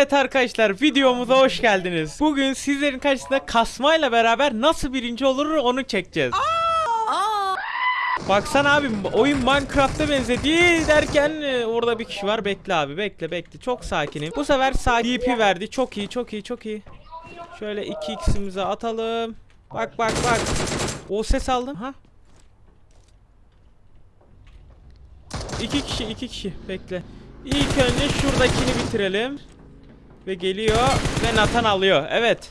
Evet arkadaşlar videomuza hoş geldiniz. Bugün sizlerin karşısında kasmayla beraber nasıl birinci olur onu çekeceğiz. Baksana abi oyun Minecraft'a benzedi derken e, orada bir kişi var. Bekle abi bekle bekle. Çok sakinim. Bu sefer sakin DP verdi. Çok iyi çok iyi çok iyi. Şöyle 2x'imizi atalım. Bak bak bak. O ses aldım. Ha? İki kişi iki kişi bekle. İlk önce şuradakini bitirelim. Ve geliyor ve Nathan alıyor. Evet.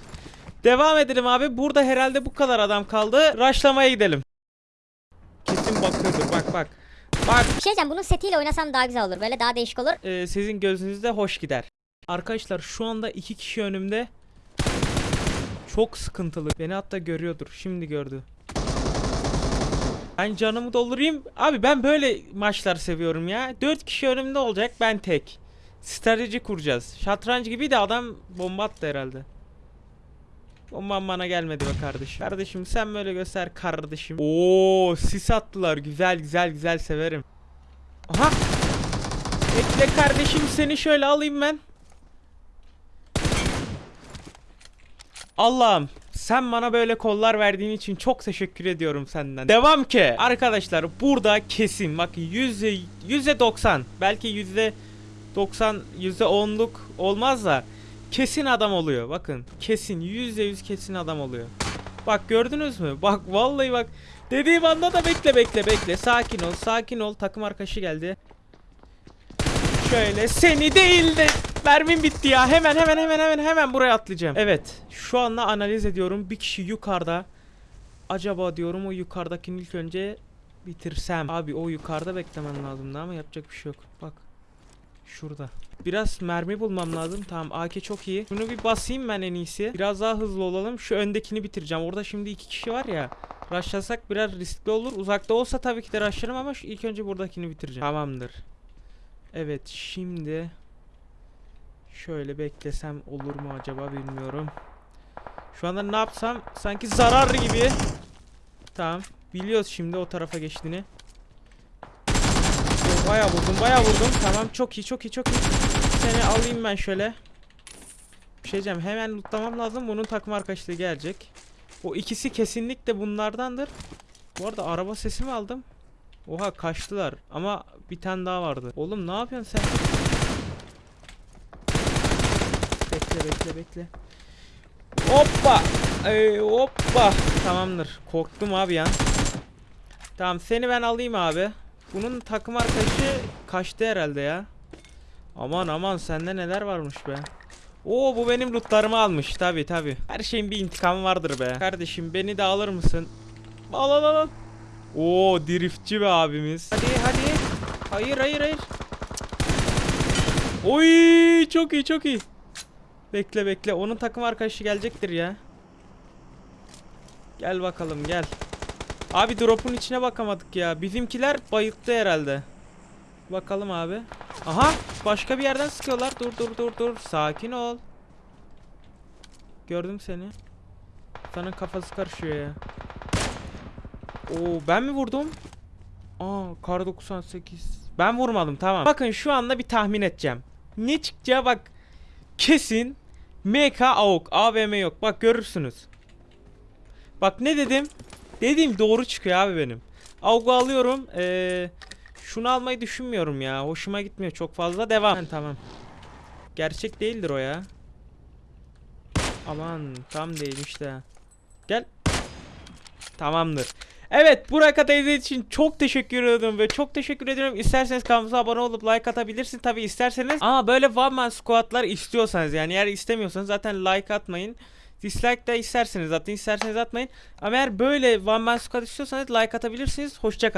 Devam edelim abi. Burada herhalde bu kadar adam kaldı. Raşlamaya gidelim. Kesin bakıyordur. Bak bak. Bak Bir şey diyeceğim bunun setiyle oynasam daha güzel olur. Böyle daha değişik olur. e, sizin gözünüzde hoş gider. Arkadaşlar şu anda iki kişi önümde. Çok sıkıntılı. Beni hatta görüyordur. Şimdi gördü. Ben canımı doldurayım. Abi ben böyle maçlar seviyorum ya. 4 kişi önümde olacak ben tek. Strateji kuracağız. Şatranç gibi de adam bomba attı herhalde. Bombam bana gelmedi be kardeşim. Kardeşim sen böyle göster kardeşim. Oo sis attılar. Güzel güzel güzel severim. Aha. Bekle kardeşim seni şöyle alayım ben. Allah'ım sen bana böyle kollar verdiğin için çok teşekkür ediyorum senden. Devam ki. Arkadaşlar burada kesin bak yüzde yüzde 90 belki yüzde 90 yüzde 10'luk olmaz da kesin adam oluyor. Bakın kesin yüzde yüz kesin adam oluyor. Bak gördünüz mü? Bak vallahi bak dediğim anda da bekle bekle bekle sakin ol sakin ol takım arkadaşı geldi. Şöyle seni değil de mermim bitti ya. Hemen hemen hemen hemen hemen buraya atlayacağım. Evet. Şu anda analiz ediyorum. Bir kişi yukarıda. Acaba diyorum o yukarıdakini ilk önce bitirsem. Abi o yukarıda beklemen lazımdı ama yapacak bir şey yok. Bak. Şurada. Biraz mermi bulmam lazım. Tamam AK çok iyi. Şunu bir basayım ben en iyisi. Biraz daha hızlı olalım. Şu öndekini bitireceğim. Orada şimdi iki kişi var ya. Rushlasak biraz riskli olur. Uzakta olsa tabii ki de rushlarım ama ilk önce buradakini bitireceğim. Tamamdır. Evet şimdi şöyle beklesem olur mu acaba bilmiyorum. Şu anda ne yapsam sanki zarar gibi. Tamam. Biliyoruz şimdi o tarafa geçtiğini. Oo, Bayağı vurdum bayağı vurdum. Tamam çok iyi çok iyi çok iyi. Seni alayım ben şöyle. Bir şey diyeceğim hemen lootlamam lazım. Bunun takım arkadaşlığı gelecek. O ikisi kesinlikle bunlardandır. Bu arada araba sesi mi aldım? Oha kaçtılar ama bir tane daha vardı. Oğlum ne yapıyorsun sen? Bekle bekle bekle. Hoppa. Ee, hoppa. Tamamdır. Korktum abi ya. Tamam seni ben alayım abi. Bunun takım arkadaşı kaçtı herhalde ya. Aman aman sende neler varmış be. Oo bu benim lootlarımı almış tabi tabi. Her şeyin bir intikamı vardır be. Kardeşim beni de alır mısın? Al al al. Oo driftçi be abimiz. Hadi hadi. Hayır hayır hayır. Oy çok iyi çok iyi. Bekle bekle. Onun takım arkadaşı gelecektir ya. Gel bakalım gel. Abi drop'un içine bakamadık ya. Bizimkiler bayılttı herhalde. Bakalım abi. Aha başka bir yerden sıkıyorlar. Dur dur dur dur. Sakin ol. Gördüm seni. Sana kafası karışıyor ya. Oo ben mi vurdum? Aa kar 98. Ben vurmadım tamam. Bakın şu anda bir tahmin edeceğim. Ne çıkacağı bak. Kesin MK AUK AVM yok. Bak görürsünüz. Bak ne dedim? Dediğim doğru çıkıyor abi benim. AUK'u alıyorum. Ee, şunu almayı düşünmüyorum ya. Hoşuma gitmiyor çok fazla. Devam. Ha, tamam. Gerçek değildir o ya. Aman tam değilmiş de. Gel. Tamamdır. Evet Burak Atay'ı için çok teşekkür ediyorum ve çok teşekkür ediyorum. İsterseniz kanalımıza abone olup like atabilirsiniz. Tabi isterseniz ama böyle one man squatlar istiyorsanız yani eğer istemiyorsanız zaten like atmayın. Dislike de isterseniz zaten isterseniz atmayın. Ama eğer böyle one man squat istiyorsanız like atabilirsiniz. Hoşçakalın.